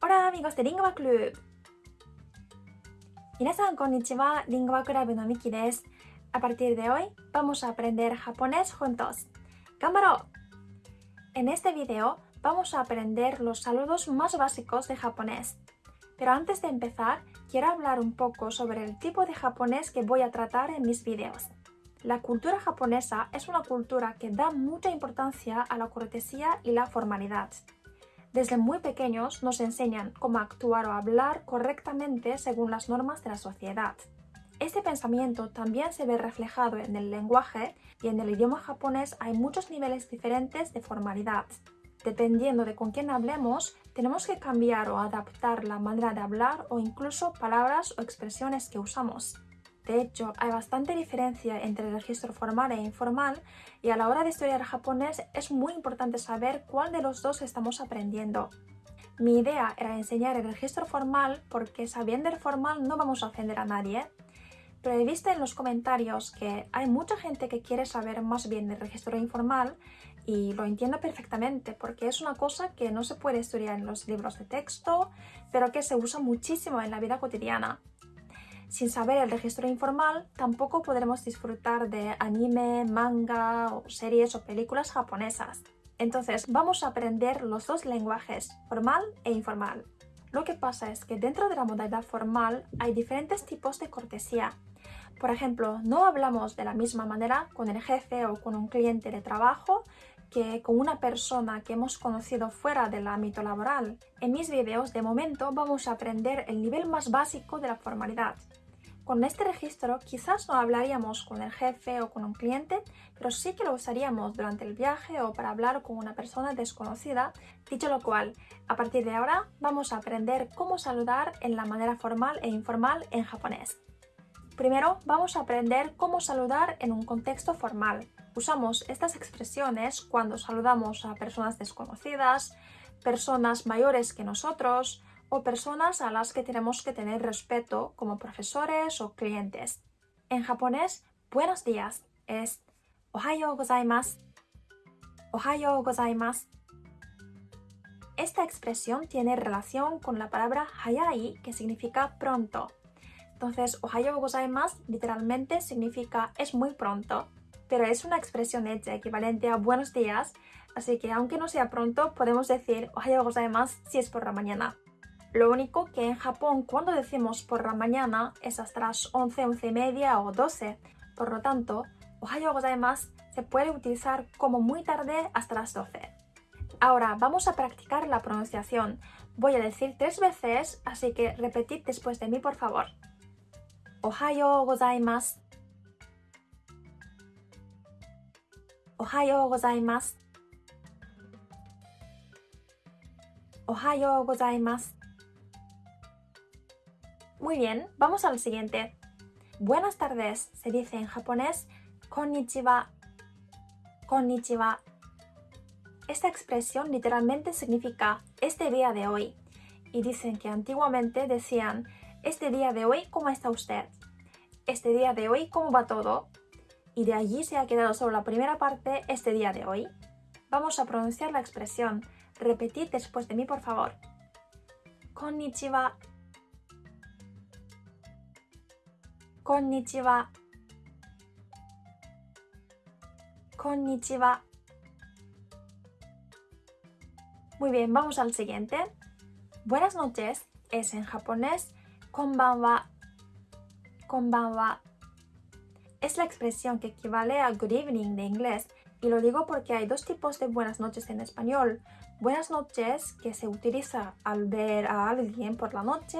Hola amigos de Lingua Club 皆さんこんにちは、Lingua Club のミキです A partir de hoy vamos a aprender japonés juntos ¡Cámara! En este video vamos a aprender los saludos más básicos de japonés Pero antes de empezar, quiero hablar un poco sobre el tipo de japonés que voy a tratar en mis videos la cultura japonesa es una cultura que da mucha importancia a la cortesía y la formalidad. Desde muy pequeños nos enseñan cómo actuar o hablar correctamente según las normas de la sociedad. Este pensamiento también se ve reflejado en el lenguaje y en el idioma japonés hay muchos niveles diferentes de formalidad. Dependiendo de con quién hablemos, tenemos que cambiar o adaptar la manera de hablar o incluso palabras o expresiones que usamos. De hecho, hay bastante diferencia entre el registro formal e informal y a la hora de estudiar japonés es muy importante saber cuál de los dos estamos aprendiendo. Mi idea era enseñar el registro formal porque sabiendo el formal no vamos a ofender a nadie, pero he visto en los comentarios que hay mucha gente que quiere saber más bien del registro informal y lo entiendo perfectamente porque es una cosa que no se puede estudiar en los libros de texto, pero que se usa muchísimo en la vida cotidiana. Sin saber el registro informal, tampoco podremos disfrutar de anime, manga o series o películas japonesas. Entonces vamos a aprender los dos lenguajes, formal e informal. Lo que pasa es que dentro de la modalidad formal hay diferentes tipos de cortesía. Por ejemplo, no hablamos de la misma manera con el jefe o con un cliente de trabajo que con una persona que hemos conocido fuera del ámbito laboral. En mis videos de momento vamos a aprender el nivel más básico de la formalidad. Con este registro quizás no hablaríamos con el jefe o con un cliente, pero sí que lo usaríamos durante el viaje o para hablar con una persona desconocida. Dicho lo cual, a partir de ahora vamos a aprender cómo saludar en la manera formal e informal en japonés. Primero vamos a aprender cómo saludar en un contexto formal. Usamos estas expresiones cuando saludamos a personas desconocidas, personas mayores que nosotros, o personas a las que tenemos que tener respeto como profesores o clientes. En japonés, buenos días es Ohayo gozaimasu. Ohayo gozaimasu. Esta expresión tiene relación con la palabra hayai, que significa pronto. Entonces, Ohayo gozaimasu literalmente significa es muy pronto, pero es una expresión hecha equivalente a buenos días, así que aunque no sea pronto, podemos decir Ohayo gozaimasu si es por la mañana. Lo único que en Japón cuando decimos por la mañana es hasta las 11, 11 y media o 12. Por lo tanto, Ohayo gozaimasu se puede utilizar como muy tarde hasta las 12. Ahora vamos a practicar la pronunciación. Voy a decir tres veces, así que repetid después de mí por favor. Ohayo gozaimasu. Ohayo gozaimasu. Ohayo gozaimasu. Muy bien, vamos al siguiente. Buenas tardes se dice en japonés konnichiwa. Konnichiwa. Esta expresión literalmente significa este día de hoy. Y dicen que antiguamente decían este día de hoy, ¿cómo está usted? Este día de hoy, ¿cómo va todo? Y de allí se ha quedado solo la primera parte, este día de hoy. Vamos a pronunciar la expresión. Repetid después de mí, por favor. Konnichiwa. Konnichiwa. Konnichiwa. Muy bien, vamos al siguiente. Buenas noches es en japonés konbanwa. Konbanwa. Es la expresión que equivale a good evening de inglés y lo digo porque hay dos tipos de buenas noches en español. Buenas noches que se utiliza al ver a alguien por la noche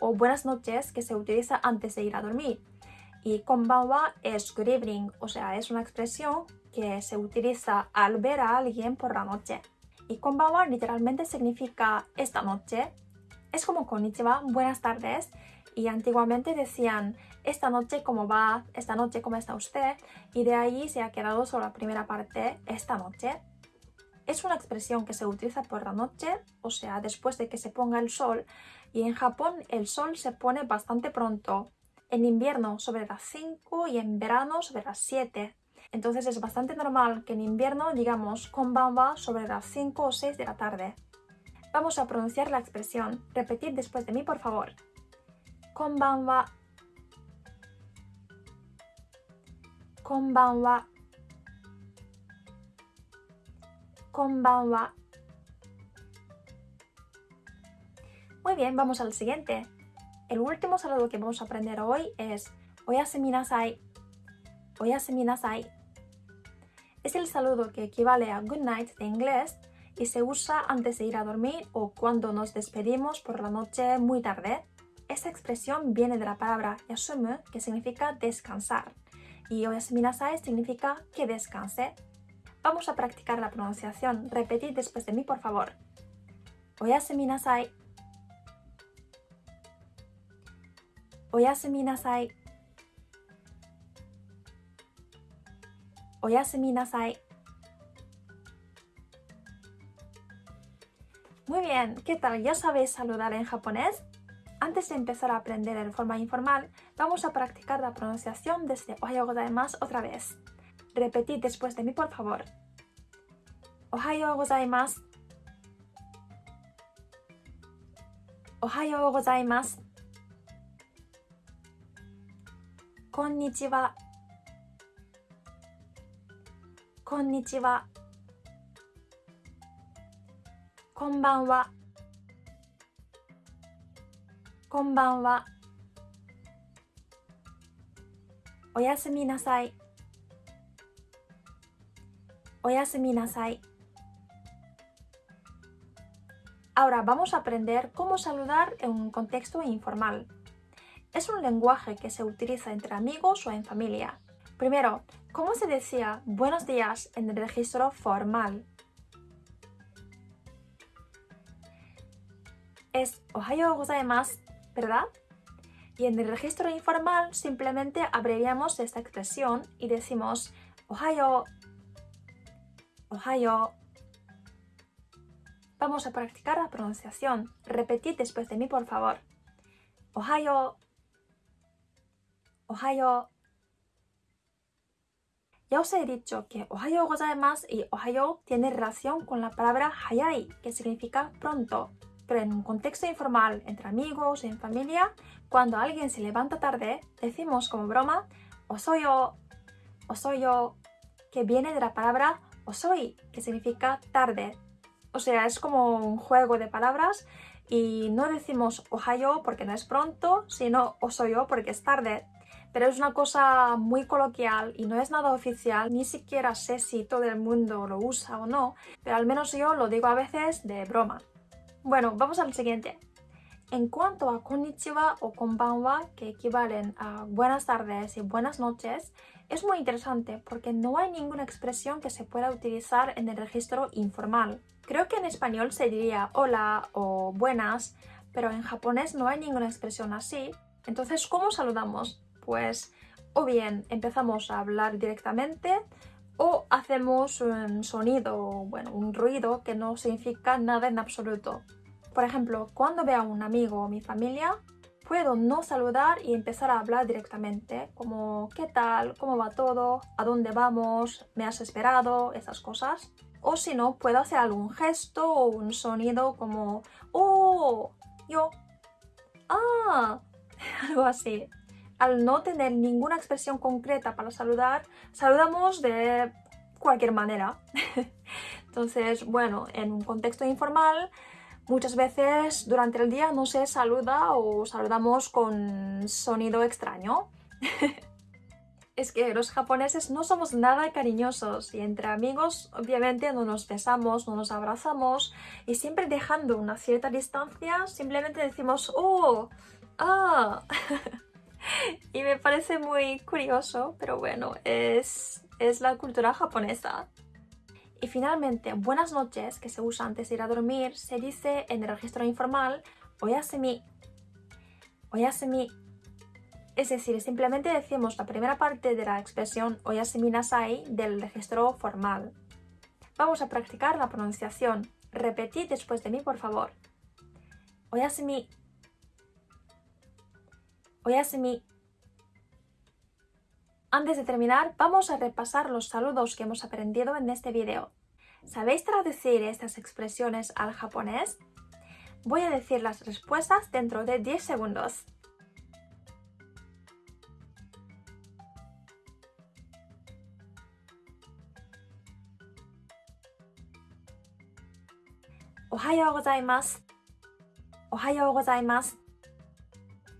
o buenas noches que se utiliza antes de ir a dormir. Y konbanwa es good evening, o sea, es una expresión que se utiliza al ver a alguien por la noche. Y konbanwa literalmente significa esta noche. Es como konnichiwa, buenas tardes. Y antiguamente decían esta noche cómo va, esta noche cómo está usted. Y de ahí se ha quedado solo la primera parte, esta noche. Es una expresión que se utiliza por la noche, o sea, después de que se ponga el sol, y en Japón el sol se pone bastante pronto. En invierno sobre las 5 y en verano sobre las 7. Entonces es bastante normal que en invierno digamos konbanwa sobre las 5 o 6 de la tarde. Vamos a pronunciar la expresión. Repetid después de mí, por favor. Konbanwa. Konbanwa. Konbanwa. Muy bien, vamos al siguiente. El último saludo que vamos a aprender hoy es Oyasumi nasai. Oyasumi nasai. Es el saludo que equivale a good night de inglés y se usa antes de ir a dormir o cuando nos despedimos por la noche muy tarde. Esta expresión viene de la palabra yasumu, que significa descansar, y oyasumi nasai significa que descanse. Vamos a practicar la pronunciación. Repetid después de mí, por favor. Oyasumi nasai. Oyasumi nasai. Oyasumi nasai. Muy bien, ¿qué tal? ¿Ya sabéis saludar en japonés? Antes de empezar a aprender en forma informal, vamos a practicar la pronunciación desde Ohayo gozaimasu otra vez. Repetid después de mí, por favor. Ohayo gozaimasu. Gozaimasu. Konnichiwa. Konnichiwa. こんばんは。こんばんは。おやすみなさい。おやすみなさい。Ahora vamos a aprender cómo saludar en un contexto informal. Es un lenguaje que se utiliza entre amigos o en familia. Primero, ¿cómo se decía buenos días en el registro formal? es Ohayo gozaimasu, ¿verdad? Y en el registro informal simplemente abreviamos esta expresión y decimos Ohayo, Ohayo. Vamos a practicar la pronunciación. Repetid después de mí, por favor. Ohayo, Ya os he dicho que Ohayo gozaimasu y Ohayo tiene relación con la palabra hayai, que significa pronto pero en un contexto informal, entre amigos, en familia, cuando alguien se levanta tarde, decimos como broma osoyo, osoyo, que viene de la palabra osoi, que significa tarde. O sea, es como un juego de palabras y no decimos ohayo porque no es pronto, sino osoyo porque es tarde. Pero es una cosa muy coloquial y no es nada oficial, ni siquiera sé si todo el mundo lo usa o no, pero al menos yo lo digo a veces de broma. Bueno, vamos al siguiente. En cuanto a konnichiwa o konbanwa, que equivalen a buenas tardes y buenas noches, es muy interesante porque no hay ninguna expresión que se pueda utilizar en el registro informal. Creo que en español se diría hola o buenas, pero en japonés no hay ninguna expresión así. Entonces, ¿cómo saludamos? Pues o bien empezamos a hablar directamente o hacemos un sonido, bueno, un ruido que no significa nada en absoluto. Por ejemplo, cuando veo a un amigo o mi familia, puedo no saludar y empezar a hablar directamente, como ¿qué tal? ¿Cómo va todo? ¿A dónde vamos? ¿Me has esperado? Esas cosas. O si no, puedo hacer algún gesto o un sonido como ¡Oh! Yo. ¡Ah! Algo así al no tener ninguna expresión concreta para saludar, saludamos de cualquier manera. Entonces, bueno, en un contexto informal, muchas veces durante el día no se saluda o saludamos con sonido extraño. es que los japoneses no somos nada cariñosos y entre amigos obviamente no nos besamos, no nos abrazamos y siempre dejando una cierta distancia simplemente decimos ¡Oh! ¡Ah! y me parece muy curioso, pero bueno, es, es la cultura japonesa. Y finalmente, buenas noches, que se usa antes de ir a dormir, se dice en el registro informal oyasumi. Oyasumi. Es decir, simplemente decimos la primera parte de la expresión oyasumi nasai del registro formal. Vamos a practicar la pronunciación. Repetid después de mí, por favor. Antes de terminar, vamos a repasar los saludos que hemos aprendido en este video. ¿Sabéis traducir estas expresiones al japonés? Voy a decir las respuestas dentro de 10 segundos. Ohayo gozaimasu. Ohayo gozaimasu.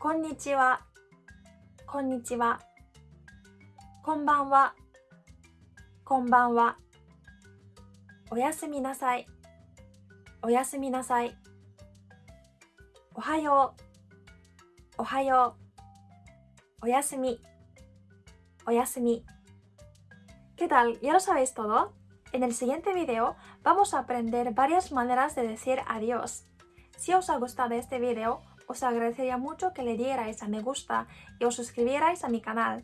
Konnichiwa. Konnichiwa. Konbanwa. Konbanwa. おやすみなさい。おやすみなさい。おはよう。おはよう。おやすみ。おやすみ。¿Qué tal? ¿Ya lo sabéis todo? En el siguiente video vamos a aprender varias maneras de decir adiós. Si os ha gustado este video, os agradecería mucho que le dierais a me gusta y os suscribierais a mi canal.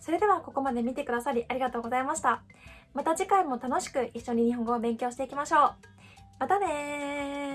それではここまで見てくださりありがとうございました。また次回も楽しく一緒に日本語を勉強していきましょう。またね